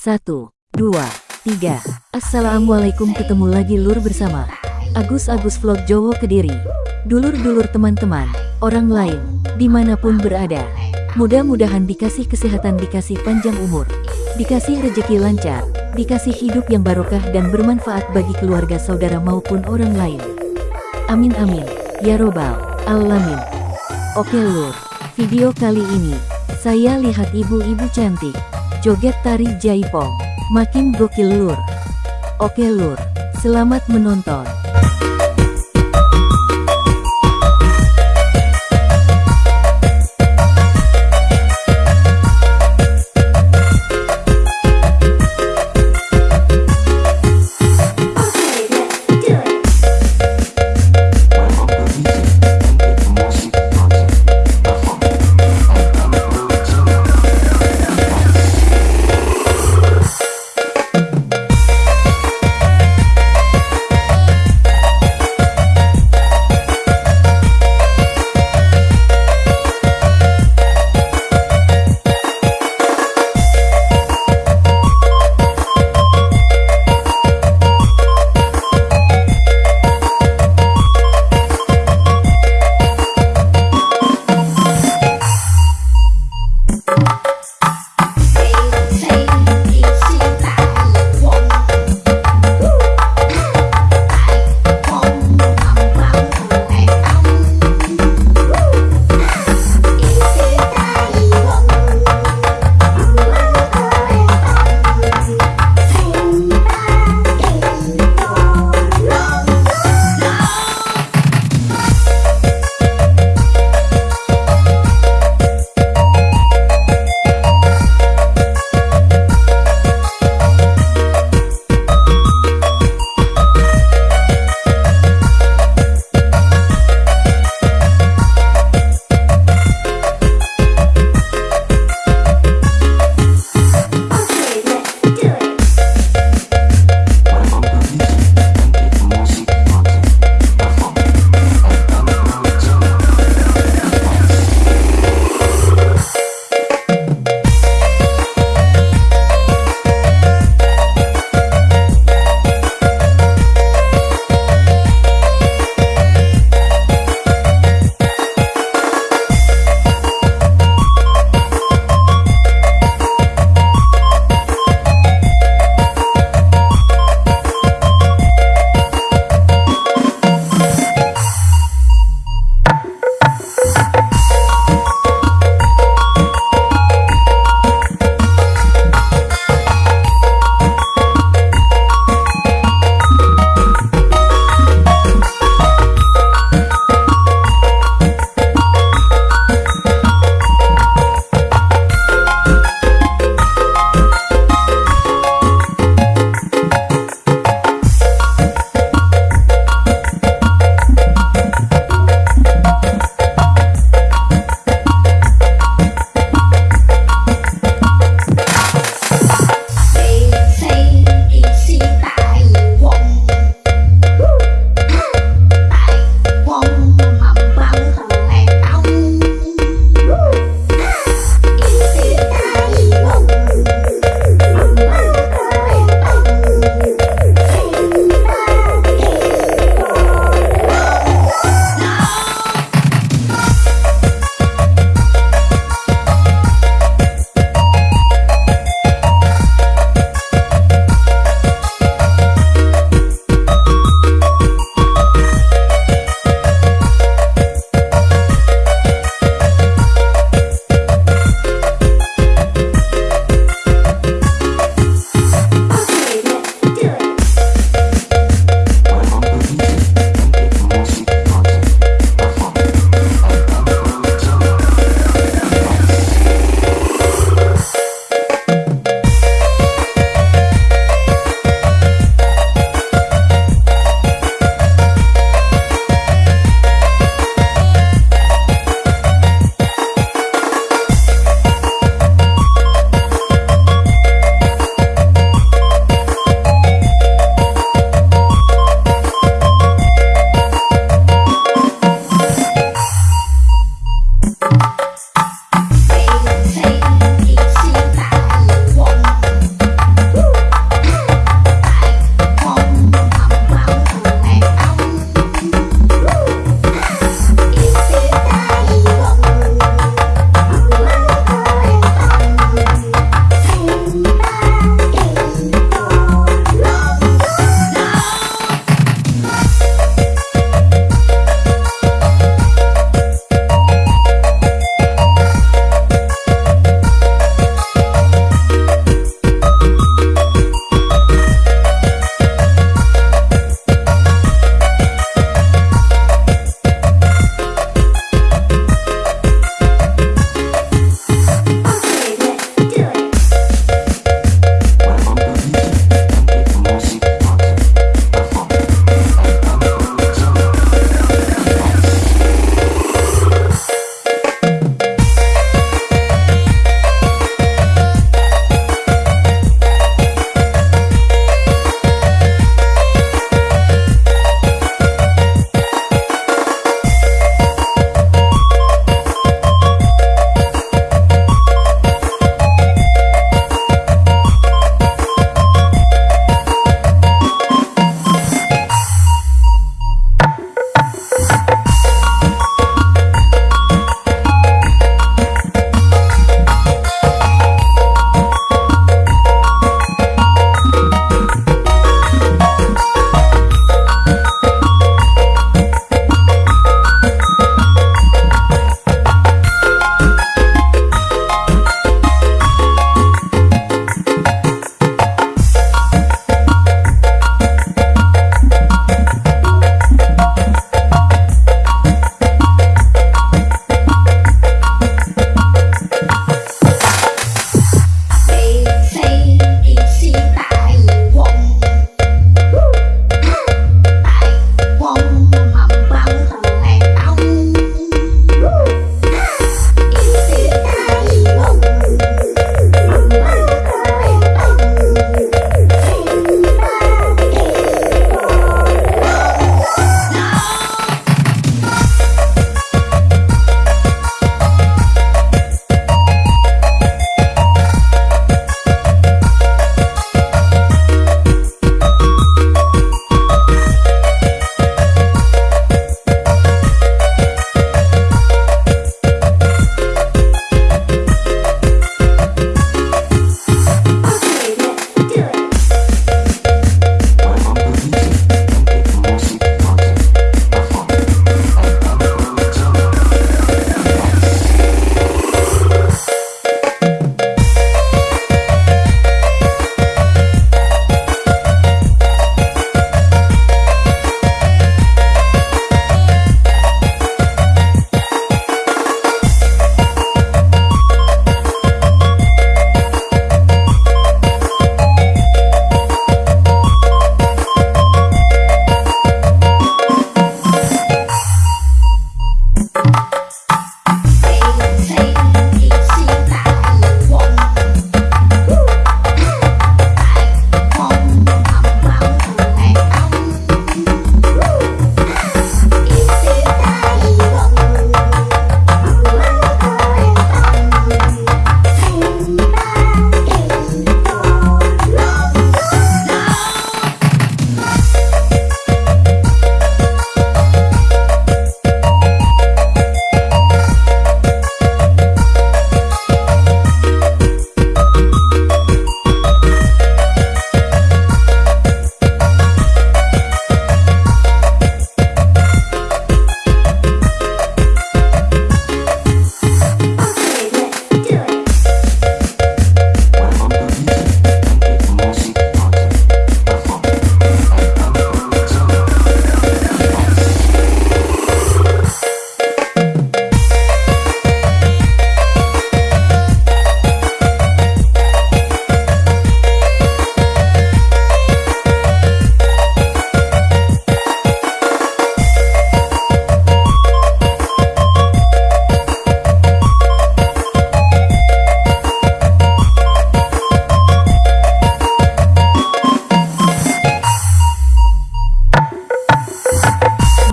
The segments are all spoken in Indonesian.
Satu, dua, tiga. Assalamualaikum ketemu lagi lur bersama Agus Agus Vlog Jowo Kediri. Dulur-dulur teman-teman, orang lain, di mana pun berada. Mudah-mudahan dikasih kesehatan, dikasih panjang umur, dikasih rejeki lancar, dikasih hidup yang barokah dan bermanfaat bagi keluarga saudara maupun orang lain. Amin amin, ya robbal alamin. Oke lur, video kali ini, saya lihat ibu-ibu cantik, joget tari jaipong, makin gokil lur. Oke lur, selamat menonton.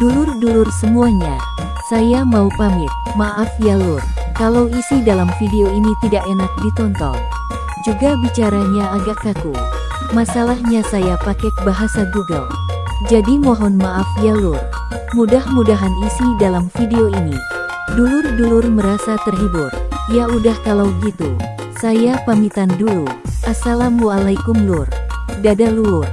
Lur semuanya. Saya mau pamit, maaf ya lur. Kalau isi dalam video ini tidak enak ditonton. Juga bicaranya agak kaku. Masalahnya saya pakai bahasa Google. Jadi mohon maaf ya lur. Mudah-mudahan isi dalam video ini. Dulur-dulur merasa terhibur. Ya udah kalau gitu. Saya pamitan dulu. Assalamualaikum lur. Dadah lur.